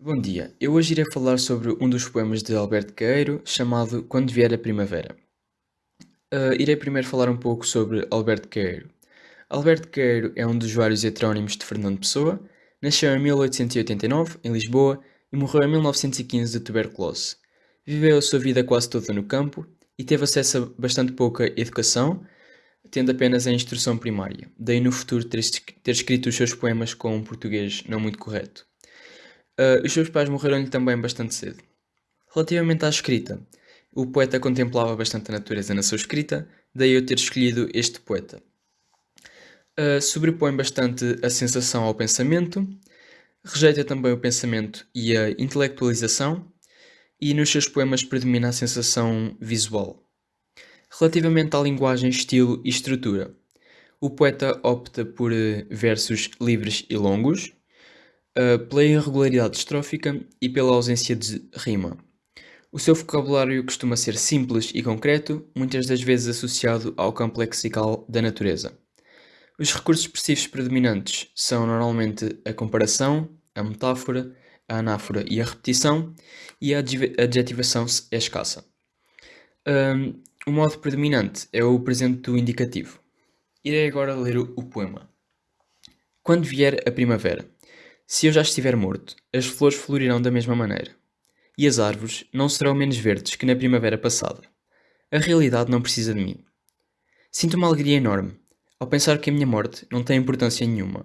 Bom dia, eu hoje irei falar sobre um dos poemas de Alberto Queiro, chamado Quando Vier a Primavera. Uh, irei primeiro falar um pouco sobre Alberto Queiro. Alberto Queiro é um dos vários heterónimos de Fernando Pessoa, nasceu em 1889, em Lisboa, e morreu em 1915 de tuberculose. Viveu a sua vida quase toda no campo e teve acesso a bastante pouca educação, tendo apenas a instrução primária, daí no futuro ter escrito os seus poemas com um português não muito correto. Uh, os seus pais morreram-lhe também bastante cedo. Relativamente à escrita, o poeta contemplava bastante a natureza na sua escrita, daí eu ter escolhido este poeta. Uh, sobrepõe bastante a sensação ao pensamento, rejeita também o pensamento e a intelectualização, e nos seus poemas predomina a sensação visual. Relativamente à linguagem, estilo e estrutura, o poeta opta por eh, versos livres e longos, pela irregularidade estrófica e pela ausência de rima. O seu vocabulário costuma ser simples e concreto, muitas das vezes associado ao campo lexical da natureza. Os recursos expressivos predominantes são normalmente a comparação, a metáfora, a anáfora e a repetição, e a adjetivação é escassa. Um, o modo predominante é o presente do indicativo. Irei agora ler o poema. Quando vier a primavera. Se eu já estiver morto, as flores florirão da mesma maneira. E as árvores não serão menos verdes que na primavera passada. A realidade não precisa de mim. Sinto uma alegria enorme ao pensar que a minha morte não tem importância nenhuma.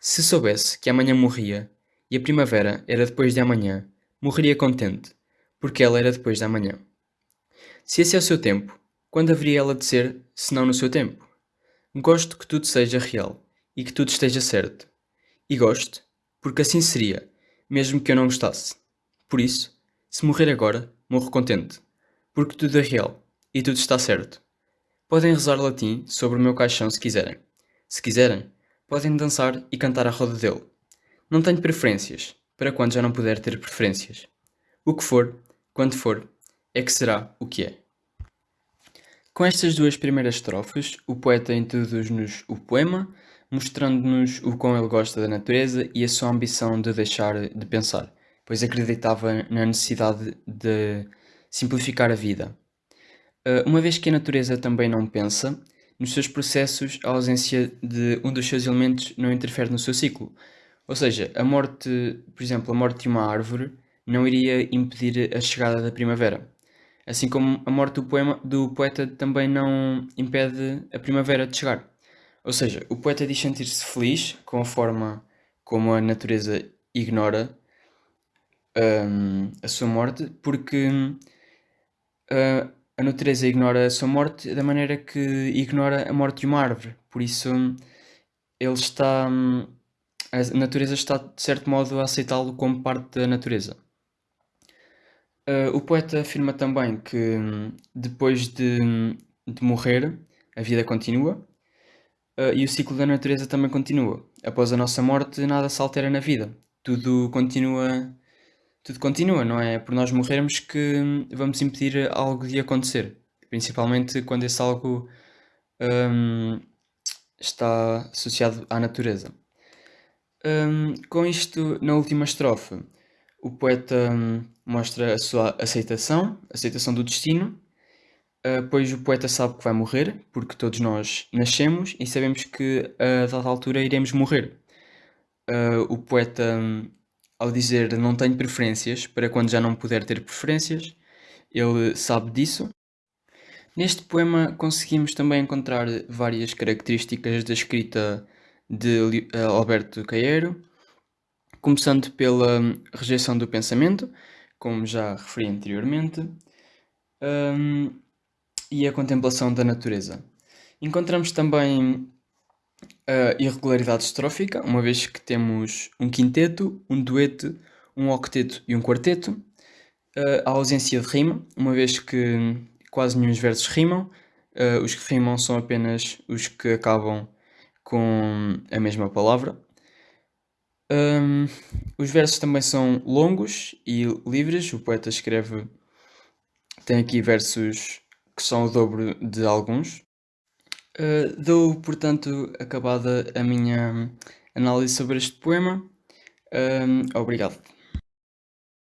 Se soubesse que amanhã morria e a primavera era depois de amanhã, morreria contente, porque ela era depois de amanhã. Se esse é o seu tempo, quando haveria ela de ser, se não no seu tempo? Gosto que tudo seja real e que tudo esteja certo. E gosto porque assim seria, mesmo que eu não gostasse. Por isso, se morrer agora, morro contente, porque tudo é real e tudo está certo. Podem rezar latim sobre o meu caixão se quiserem. Se quiserem, podem dançar e cantar à roda dele. Não tenho preferências, para quando já não puder ter preferências. O que for, quando for, é que será o que é. Com estas duas primeiras estrofes, o poeta introduz-nos o poema, mostrando-nos o quão ele gosta da natureza e a sua ambição de deixar de pensar, pois acreditava na necessidade de simplificar a vida. Uh, uma vez que a natureza também não pensa, nos seus processos a ausência de um dos seus elementos não interfere no seu ciclo. Ou seja, a morte, por exemplo, a morte de uma árvore não iria impedir a chegada da primavera. Assim como a morte do, poema, do poeta também não impede a primavera de chegar. Ou seja, o poeta diz sentir-se feliz com a forma como a natureza ignora um, a sua morte, porque uh, a natureza ignora a sua morte da maneira que ignora a morte de uma árvore. Por isso, ele está. A natureza está, de certo modo, a aceitá-lo como parte da natureza. Uh, o poeta afirma também que depois de, de morrer, a vida continua Uh, e o ciclo da natureza também continua. Após a nossa morte, nada se altera na vida. Tudo continua, tudo continua, não é por nós morrermos que vamos impedir algo de acontecer. Principalmente quando esse algo um, está associado à natureza. Um, com isto, na última estrofe, o poeta um, mostra a sua aceitação, aceitação do destino, Uh, pois o poeta sabe que vai morrer, porque todos nós nascemos e sabemos que a dada altura iremos morrer. Uh, o poeta, ao dizer não tenho preferências, para quando já não puder ter preferências, ele sabe disso. Neste poema conseguimos também encontrar várias características da escrita de uh, Alberto Caeiro, começando pela rejeição do pensamento, como já referi anteriormente. Um, e a contemplação da natureza. Encontramos também a irregularidade estrófica, uma vez que temos um quinteto, um dueto, um octeto e um quarteto. A ausência de rima, uma vez que quase nenhum versos rimam. Os que rimam são apenas os que acabam com a mesma palavra. Os versos também são longos e livres. O poeta escreve, tem aqui versos que são o dobro de alguns. Uh, dou, portanto, acabada a minha análise sobre este poema. Uh, obrigado.